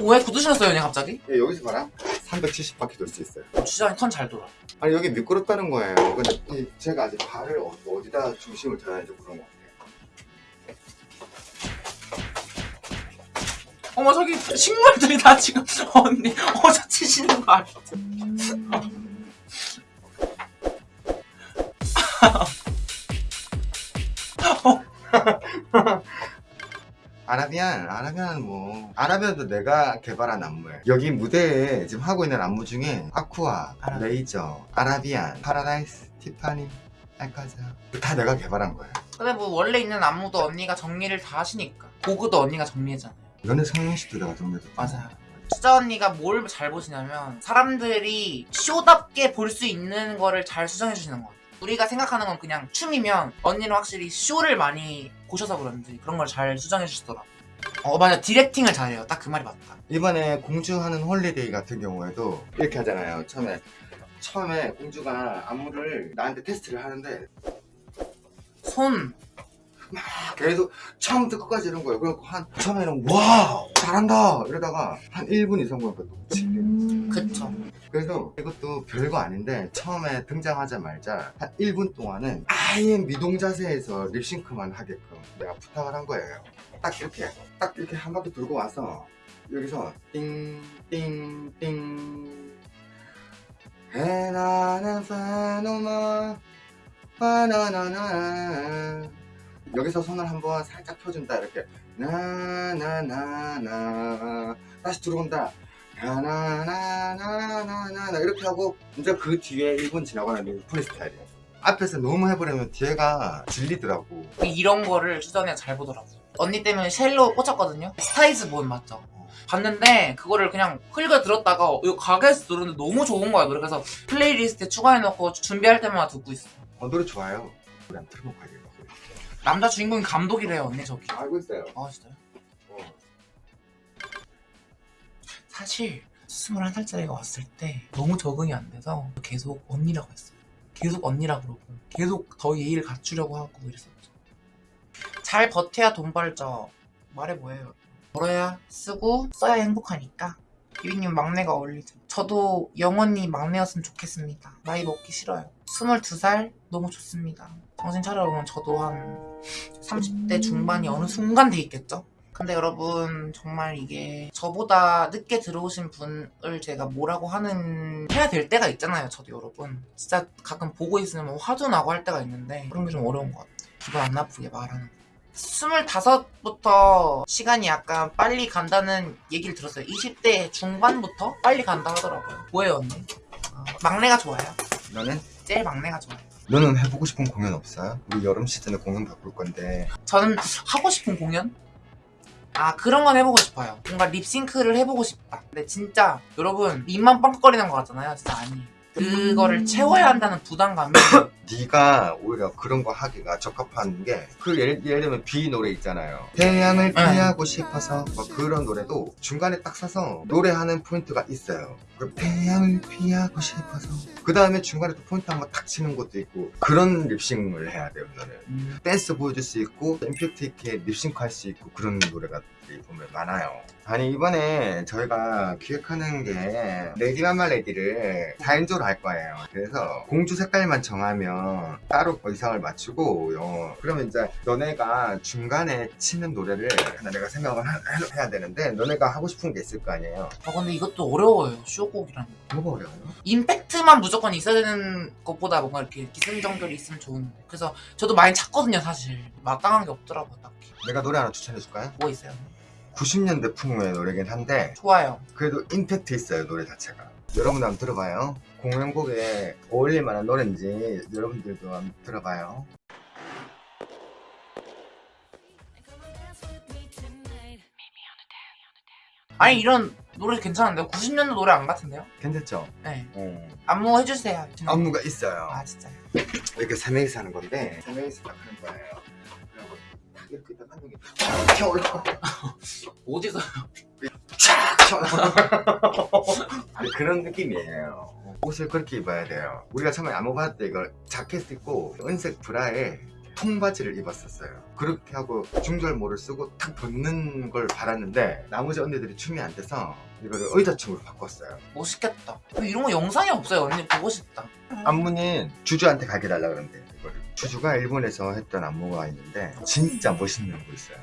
왜 신었어요 언니 갑자기? 예, 여기서 봐라. 370바퀴 돌 수 있어요. 주장이 턴 잘 돌아. 아니 여기 미끄럽다는 거예요. 근데 이- 제가 아직 발을 어- 어디다 중심을 둬야 할지 그런 거 같아요. 어머 저기 식물들이 다 지금 언니 어저 치시는 거 아니 아라비안, 아라비안은 뭐. 아라비안도 내가 개발한 안무예요. 여기 무대에 지금 하고 있는 안무 중에 아쿠아, 레이저, 아라비안, 파라다이스, 티파니, 알카자. 다 내가 개발한 거예요. 근데 뭐 원래 있는 안무도 언니가 정리를 다 하시니까. 보그도 언니가 정리했잖아요. 연애 성형식도 내가 정리해줬 맞아요. 수자 언니가 뭘 잘 보시냐면 사람들이 쇼답게 볼 수 있는 거를 잘 수정해 주시는 것 같아요. 우리가 생각하는 건 그냥 춤이면 언니는 확실히 쇼를 많이 보셔서 그런지 그런 걸 잘 수정해 주시더라고요 어 맞아. directing을 잘해요. 딱 그 말이 맞다. 이번에 공주하는 홀리데이 같은 경우에도 이렇게 하잖아요. 처음에 처음에 공주가 안무를 나한테 테스트를 하는데 손 계속 처음부터 끝까지 이런 거예요. 그래갖고 한 처음에는 와 잘한다. 이러다가 한 1분 이상 보니까 너무 지겨워 그쵸. 그래서 이것도 별거 아닌데 처음에 등장하자마자 한 1분 동안은 아예 미동 자세에서 립싱크만 하게끔 내가 부탁을 한 거예요. 딱 이렇게 딱 이렇게 한 바퀴 돌고 와서 여기서 띵띵띵. 해나는 파노마 바나나나 여기서 손을 한번 살짝 펴준다 이렇게. 나나나나. 다시 들어온다. 나나나나나나 이렇게 하고 이제 그 뒤에 1분 지나고 나면 프리스타일이에요. 앞에서 너무 해버리면 뒤에가 질리더라고. 이런 거를 언니가 잘 보더라고요. 언니 때문에 Shallow 꽂혔거든요. Star Is Born 맞죠? 봤는데 그거를 그냥 흘겨 들었다가 이거 가게에서 들었는데 너무 좋은 거야. 그래서 playlist에 추가해놓고 준비할 때마다 듣고 있어 어, 노래 좋아요. 노래 한번 틀어놓고 가야겠다 남자 주인공이 감독이래요 언니 저기. 알고 있어요. 아 진짜요? 어. 사실 21살짜리가 왔을 때 너무 적응이 안 돼서 계속 언니라고 했어요. 계속 언니라고 그러고 계속 더 예의를 갖추려고 하고 이랬었죠. 잘 버텨야 돈 벌죠. 말해 뭐예요? 벌어야 쓰고 써야 행복하니까. 비비님 막내가 어울리죠. 저도 영원히 막내였으면 좋겠습니다. 나이 먹기 싫어요. 22살? 너무 좋습니다. 정신 차려보면 저도 한 30대 중반이 어느 순간 돼 있겠죠? 근데 여러분 정말 이게 저보다 늦게 들어오신 분을 제가 뭐라고 하는 해야 될 때가 있잖아요 저도 여러분. 진짜 가끔 보고 있으면 화도 나고 할 때가 있는데 그런 게 좀 어려운 것 같아요. 기분 안 나쁘게 말하는 거. 25부터 시간이 약간 빨리 간다는 얘기를 들었어요. 20대 중반부터 빨리 간다 하더라고요. 뭐예요 언니? 아, 막내가 좋아요? 너는? 제일 막내가 좋아요 너는 해보고 싶은 공연 없어요? 우리 여름 시즌에 공연 바꿀 건데. 저는 하고 싶은 공연? 아 그런 건 해보고 싶어요. 뭔가 립싱크를 해보고 싶다. 근데 진짜 여러분 입만 뻥긋거리는 거 같잖아요 진짜 아니에요 그거를 채워야 한다는 부담감이. 네가 오히려 그런 거 하기가 적합한 게 그 예를, 예를 들면 비 노래 있잖아요. 태양을 네. 피하고 싶어서 뭐 그런 노래도 중간에 딱 서서 노래하는 포인트가 있어요 그 태양을 피하고 싶어서. 그 다음에 중간에 또 포인트 한번 탁 치는 것도 있고 그런 립싱을 해야 돼요 너는. 음, 댄스 보여줄 수 있고 임팩트 있게 립싱크 할 수 있고 그런 노래가 보면 많아요. 아니 이번에 저희가 기획하는 게 Lady Marmalade를 4인조로 할 거예요. 그래서 공주 색깔만 정하면 따로 의상을 맞추고 어, 그러면 이제 너네가 중간에 치는 노래를 하나 내가 생각을 하- 해야 되는데 너네가 하고 싶은 게 있을 거 아니에요. 아 근데 이것도 어려워요. 쇼 곡이라는 거. 뭐가 어려워요? 임팩트만 무조건 있어야 되는 것보다 뭔가 이렇게 기승전결이 있으면 좋은데. 그래서 저도 많이 찾거든요 사실. 마땅한 게 없더라고요 딱히. 내가 노래 하나 추천해 줄까요? 뭐 있어요? 90년대 풍의 노래긴 한데 좋아요. 그래도 임팩트 있어요 노래 자체가. 여러분 한번 들어봐요. 공연곡에 어울릴 만한 노래인지 여러분들도 한번 들어봐요. 아니 이런 노래 괜찮은데요? 90년도 노래 안 같은데요? 괜찮죠? 네 어. 안무 해주세요 안무가 있어요 아 진짜요? 이렇게 세 명이서 하는 건데 세 명이서 딱 하는 거예요 그리고 딱 이렇게 딱한 명이 쫙 튀어올라 어디서 아니 그런 느낌이에요 옷을 그렇게 입어야 돼요 우리가 처음에 안무 받을 때 이걸 자켓 입고 은색 브라에 통바지를 입었었어요. 그렇게 하고 중절모를 쓰고 탁 붙는 걸 받았는데 나머지 언니들이 춤이 안 돼서 이거를 의자춤으로 바꿨어요. 멋있겠다. 이런 거 영상이 없어요. 언니 보고 싶다. 안무는 주주한테 가게 달라 그러는데 이거를 주주가 일본에서 했던 안무가 있는데 진짜 멋있는 거 있어요.